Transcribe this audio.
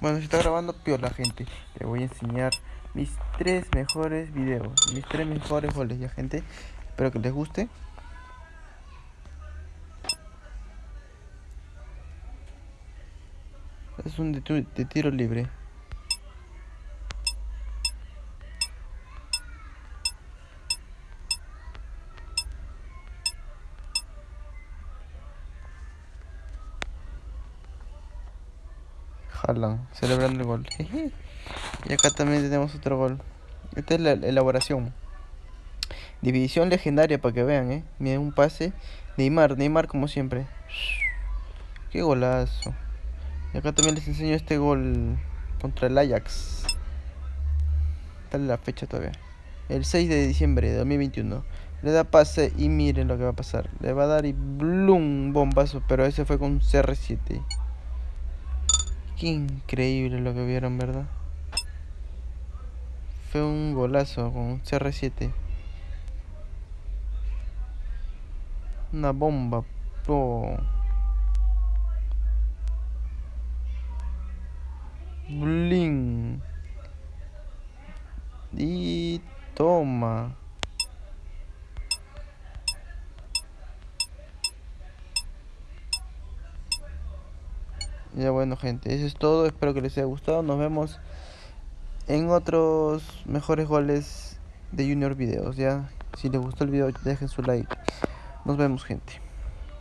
Bueno, se está grabando piola, gente. Le voy a enseñar mis tres mejores videos. Mis tres mejores goles, ya, gente. Espero que les guste. Es un de, tiro libre. Jalan, celebrando el gol. y acá también tenemos otro gol. Esta es la elaboración. División legendaria para que vean, eh. Miren un pase. Neymar, Neymar como siempre. Qué golazo. Y acá también les enseño este gol contra el Ajax. Dale la fecha todavía. El 6 de diciembre de 2021. Le da pase y miren lo que va a pasar. Le va a dar y blum, bombazo. Pero ese fue con CR7. Qué increíble lo que vieron, ¿verdad? Fue un golazo con CR7. Una bomba. Oh. Bling. Y toma. Ya bueno gente, eso es todo, espero que les haya gustado, nos vemos en otros mejores goles de Junior Videos, ya. Si les gustó el video dejen su like. Nos vemos gente.